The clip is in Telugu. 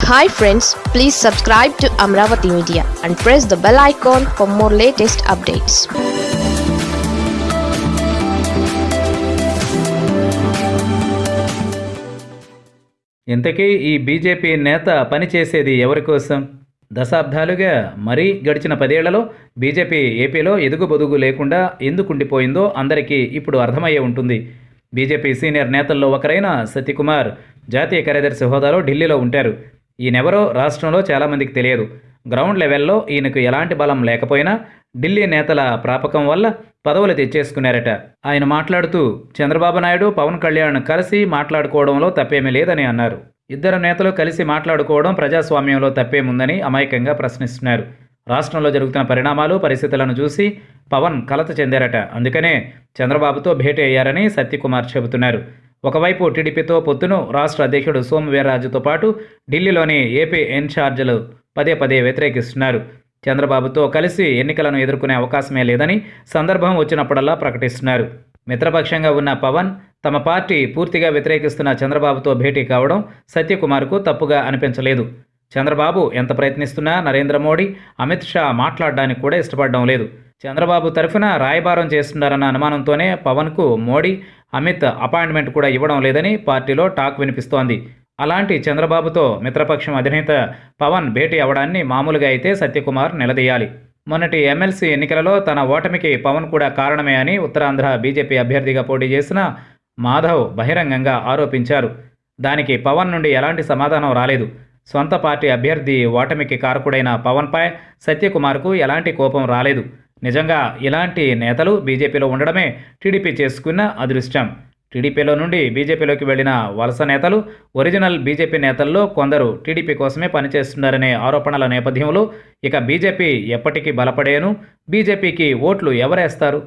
Hi friends please subscribe to Amaravati media and press the bell icon for more latest updates ఇంతకీ ఈ బీజేపీ నేత పనిచేసేది ఎవరి కోసం? దశాబ్దాలుగా మరీ గడిచిన పదేళ్ళలో బీజేపీ ఏపీలో ఎదుగుబొదుగు లేకుండా ఎందుకు ఉండిపోయిందో అందరికీ ఇప్పుడు అర్థమయ్యే ఉంటుంది. బీజేపీ సీనియర్ నేతల్లో ఒకరైన సత్యకుమార్ జాతీయ కార్యదర్శి హోదాలో ఢిల్లీలో ఉంటారు. ఈయనెవరో రాష్ట్రంలో చాలామందికి తెలియదు. గ్రౌండ్ లెవెల్లో ఈయనకు ఎలాంటి బలం లేకపోయినా ఢిల్లీ నేతల ప్రాపకం వల్ల పదవులు తెచ్చేసుకున్నారట. ఆయన మాట్లాడుతూ చంద్రబాబు నాయుడు పవన్ కళ్యాణ్ కలిసి మాట్లాడుకోవడంలో తప్పేమీ లేదని అన్నారు. ఇద్దరు నేతలు కలిసి మాట్లాడుకోవడం ప్రజాస్వామ్యంలో తప్పేముందని అమాయకంగా ప్రశ్నిస్తున్నారు. రాష్ట్రంలో జరుగుతున్న పరిణామాలు పరిస్థితులను చూసి పవన్ కలత చెందారట. అందుకనే చంద్రబాబుతో భేటీ అయ్యారని సత్యకుమార్ చెబుతున్నారు. ఒకవైపు టీడీపీతో పొత్తును రాష్ట్ర అధ్యక్షుడు సోమవీర్రాజుతో పాటు ఢిల్లీలోని ఏపీ ఇన్ఛార్జీలు పదే పదే వ్యతిరేకిస్తున్నారు. చంద్రబాబుతో కలిసి ఎన్నికలను ఎదుర్కొనే అవకాశమే లేదని సందర్భం వచ్చినప్పుడల్లా ప్రకటిస్తున్నారు. మిత్రపక్షంగా ఉన్న పవన్ తమ పార్టీ పూర్తిగా వ్యతిరేకిస్తున్న చంద్రబాబుతో భేటీ కావడం సత్యకుమార్కు తప్పుగా అనిపించలేదు. చంద్రబాబు ఎంత ప్రయత్నిస్తున్నా నరేంద్ర మోడీ అమిత్ షా మాట్లాడడానికి కూడా ఇష్టపడడం లేదు. చంద్రబాబు తరఫున రాయబారం చేస్తున్నారన్న అనుమానంతోనే పవన్కు మోడీ అమిత్ అపాయింట్మెంట్ కూడా ఇవ్వడం లేదని పార్టీలో టాక్ వినిపిస్తోంది. అలాంటి చంద్రబాబుతో మిత్రపక్షం అధినేత పవన్ భేటీ అవడాన్ని మామూలుగా అయితే సత్యకుమార్ నిలదీయాలి. మొన్నటి ఎమ్మెల్సీ ఎన్నికలలో తన ఓటమికి పవన్ కూడా కారణమే అని ఉత్తరాంధ్ర బీజేపీ అభ్యర్థిగా పోటీ చేసిన మాధవ్ బహిరంగంగా ఆరోపించారు. దానికి పవన్ నుండి ఎలాంటి సమాధానం రాలేదు. సొంత పార్టీ అభ్యర్థి ఓటమికి కారకుడైన పవన్పై సత్యకుమార్కు ఎలాంటి కోపం రాలేదు. నిజంగా ఇలాంటి నేతలు బీజేపీలో ఉండడమే టీడీపీ చేసుకున్న అదృష్టం. టీడీపీలో నుండి బీజేపీలోకి వెళ్ళిన వలస నేతలు ఒరిజినల్ బీజేపీ నేతల్లో కొందరు టీడీపీ కోసమే పనిచేస్తున్నారనే ఆరోపణల నేపథ్యంలో ఇక బీజేపీ ఎప్పటికీ బలపడేను బీజేపీకి ఓట్లు ఎవరేస్తారు?